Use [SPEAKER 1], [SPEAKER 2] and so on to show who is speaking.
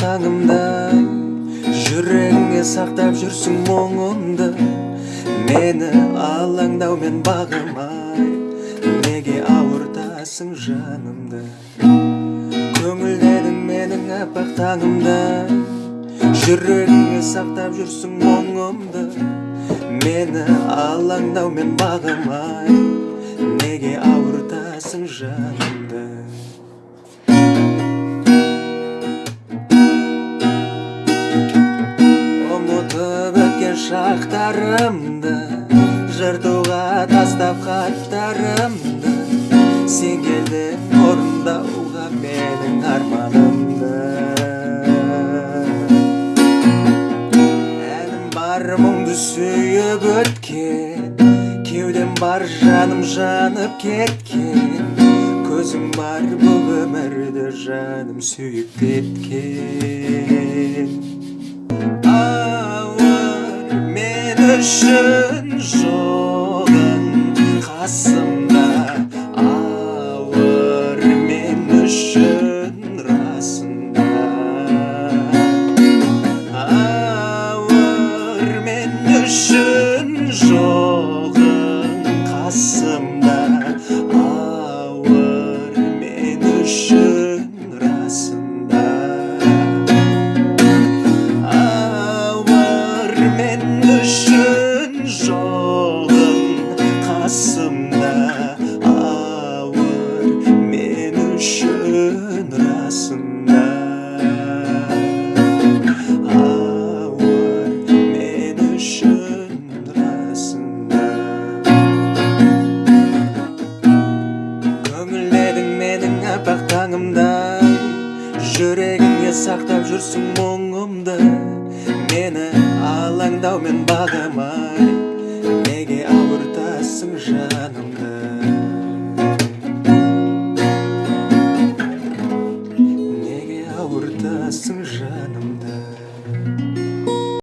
[SPEAKER 1] таңымдай жүрегіңе сақтап жүрсің мұңымды мені алаңдаумен бағымай неге ауыртасың жанымды? Көңілдедің менің аппақ таңымдай жүрегіңе сақтап жүрсің мұңымды. Мені алаңдаумен бағымай неге ауыртасың жанымды? Шақтарымды жыртуға тастап хаттарымды сен келдің орындауға менің арманымды. Әнім бар мұңды сүйіп өткен кеудем бар жаным жанып кеткен көзің бар бұл өмірді жаным сүйіп кеткен үшін жоғың қасымда ауыр мен үшін расында ауыр мен үшін жоғың қасымда ауыр мен үшін расында қасымда ауыр мен үшін расында ауыр мен үшін расында көңілдедің менің аппақ таңымдай жүрегіңе сақтап жүрсің мұңымды мені алаңдаумен бағамай аласың жанымды неге ауыртасың жанымды